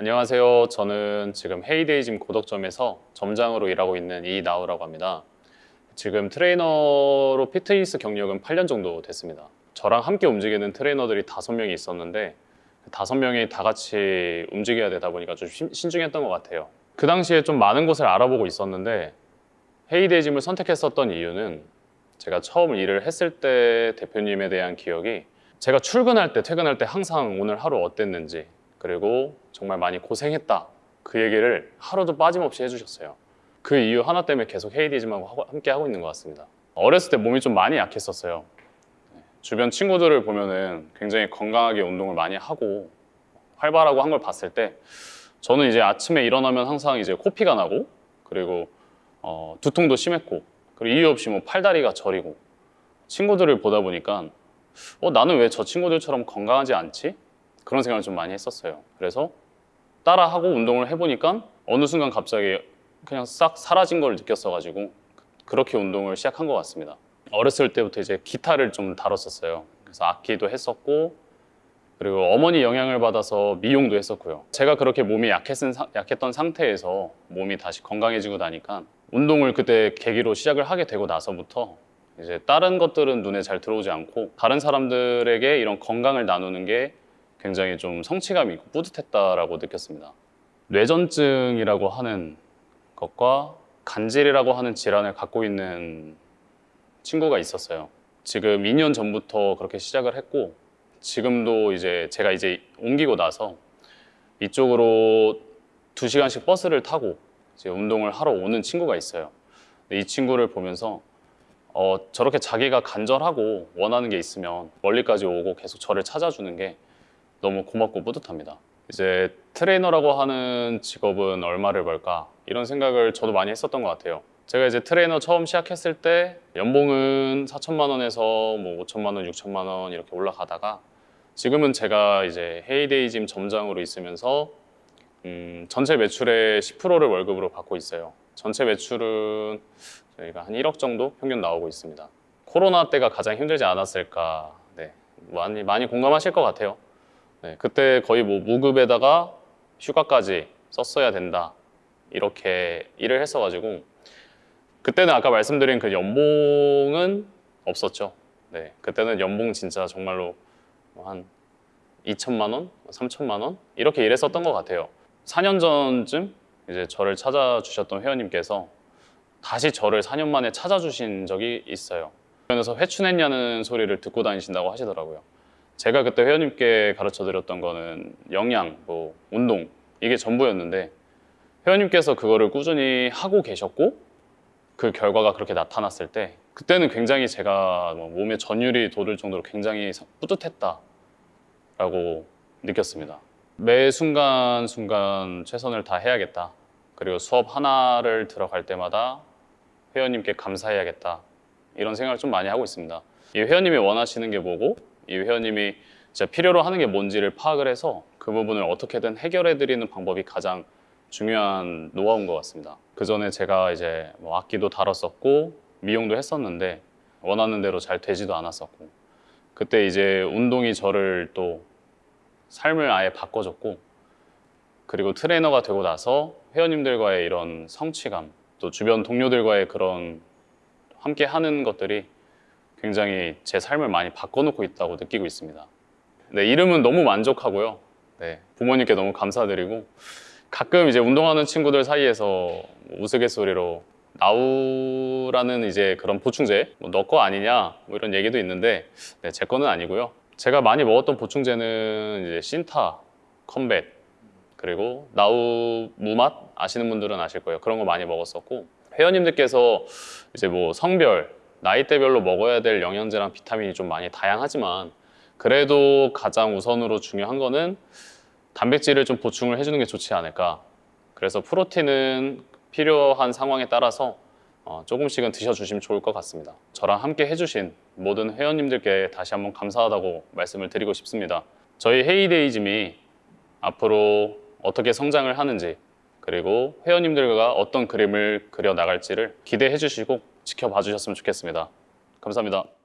안녕하세요. 저는 지금 헤이데이짐 고덕점에서 점장으로 일하고 있는 이나우라고 합니다. 지금 트레이너로 피트니스 경력은 8년 정도 됐습니다. 저랑 함께 움직이는 트레이너들이 5명이 있었는데 그 5명이 다 같이 움직여야 되다 보니까 좀 신- 신중했던 것 같아요. 그 당시에 좀 많은 곳을 알아보고 있었는데 헤이데이짐을 선택했었던 이유는 제가 처음 일을 했을 때 대표님에 대한 기억이 제가 출근할 때 퇴근할 때 항상 오늘 하루 어땠는지 그리고 정말 많이 고생했다 그 얘기를 하루도 빠짐없이 해주셨어요 그 이유 하나 때문에 계속 헤이디즘하고 하고- 함께 하고 있는 것 같습니다 어렸을 때 몸이 좀 많이 약했었어요 네. 주변 친구들을 보면은 굉장히 건강하게 운동을 많이 하고 활발하고 한 걸 봤을 때 저는 이제 아침에 일어나면 항상 이제 코피가 나고 그리고 어, 두통도 심했고 그리고 이유 없이 뭐 팔다리가 저리고 친구들을 보다 보니까 어, 나는 왜 저 친구들처럼 건강하지 않지? 그런 생각을 좀 많이 했었어요. 그래서 따라하고 운동을 해보니까 어느 순간 갑자기 그냥 싹 사라진 걸 느꼈어가지고 그렇게 운동을 시작한 것 같습니다. 어렸을 때부터 이제 기타를 좀 다뤘었어요. 그래서 악기도 했었고 그리고 어머니 영향을 받아서 미용도 했었고요. 제가 그렇게 몸이 약했은, 사- 약했던 상태에서 몸이 다시 건강해지고 나니까 운동을 그때 계기로 시작을 하게 되고 나서부터 이제 다른 것들은 눈에 잘 들어오지 않고 다른 사람들에게 이런 건강을 나누는 게 굉장히 좀 성취감 있고 뿌듯했다라고 느꼈습니다. 뇌전증이라고 하는 것과 간질이라고 하는 질환을 갖고 있는 친구가 있었어요. 지금 2년 전부터 그렇게 시작을 했고 지금도 이제 제가 이제 옮기고 나서 이쪽으로 2시간씩 버스를 타고 이제 운동을 하러 오는 친구가 있어요. 이 친구를 보면서 어, 저렇게 자기가 간절하고 원하는 게 있으면 멀리까지 오고 계속 저를 찾아주는 게 너무 고맙고 뿌듯합니다. 이제 트레이너라고 하는 직업은 얼마를 벌까 이런 생각을 저도 많이 했었던 것 같아요. 제가 이제 트레이너 처음 시작했을 때 연봉은 4천만 원에서 뭐 5천만 원, 6천만 원 이렇게 올라가다가 지금은 제가 이제 헤이데이 짐 점장으로 있으면서 음, 전체 매출의 10%를 월급으로 받고 있어요. 전체 매출은 저희가 한 1억 정도 평균 나오고 있습니다. 코로나 때가 가장 힘들지 않았을까. 네, 많이 많이 공감하실 것 같아요. 네, 그때 거의 뭐 무급에다가 휴가까지 썼어야 된다 이렇게 일을 했어가지고 그때는 아까 말씀드린 그 연봉은 없었죠. 네, 그때는 연봉 진짜 정말로 뭐한 2천만 원, 3천만 원 이렇게 일했었던 것 같아요. 4년 전쯤 이제 저를 찾아주셨던 회원님께서 다시 저를 4년 만에 찾아주신 적이 있어요. 그래서 회춘했냐는 소리를 듣고 다니신다고 하시더라고요. 제가 그때 회원님께 가르쳐 드렸던 거는 영양, 뭐 운동 이게 전부였는데 회원님께서 그거를 꾸준히 하고 계셨고 그 결과가 그렇게 나타났을 때 그때는 굉장히 제가 뭐 몸에 전율이 돋을 정도로 굉장히 뿌듯했다라고 느꼈습니다. 매 순간 순간 최선을 다해야겠다. 그리고 수업 하나를 들어갈 때마다 회원님께 감사해야겠다. 이런 생각을 좀 많이 하고 있습니다. 이 회원님이 원하시는 게 뭐고 이 회원님이 진짜 필요로 하는 게 뭔지를 파악을 해서 그 부분을 어떻게든 해결해 드리는 방법이 가장 중요한 노하우인 것 같습니다. 그 전에 제가 이제 뭐 악기도 다뤘었고 미용도 했었는데 원하는 대로 잘 되지도 않았었고 그때 이제 운동이 저를 또 삶을 아예 바꿔줬고 그리고 트레이너가 되고 나서 회원님들과의 이런 성취감 또 주변 동료들과의 그런 함께 하는 것들이 굉장히 제 삶을 많이 바꿔놓고 있다고 느끼고 있습니다. 네, 이름은 너무 만족하고요. 네, 부모님께 너무 감사드리고 가끔 이제 운동하는 친구들 사이에서 우스갯소리로 나우라는 이제 그런 보충제 뭐 너 거 아니냐 뭐 이런 얘기도 있는데 네, 제 거는 아니고요. 제가 많이 먹었던 보충제는 이제 신타, 컴뱃 그리고 나우 무맛 아시는 분들은 아실 거예요. 그런 거 많이 먹었었고 회원님들께서 이제 뭐 성별, 나이대별로 먹어야 될 영양제랑 비타민이 좀 많이 다양하지만 그래도 가장 우선으로 중요한 거는 단백질을 좀 보충을 해주는 게 좋지 않을까. 그래서 프로틴은 필요한 상황에 따라서 어, 조금씩은 드셔주시면 좋을 것 같습니다. 저랑 함께 해주신 모든 회원님들께 다시 한번 감사하다고 말씀을 드리고 싶습니다. 저희 헤이데이즘이 앞으로 어떻게 성장을 하는지 그리고 회원님들과 어떤 그림을 그려 나갈지를 기대해 주시고 지켜봐 주셨으면 좋겠습니다. 감사합니다.